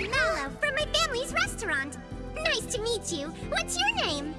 I'm Mallow from my family's restaurant. Nice to meet you. What's your name?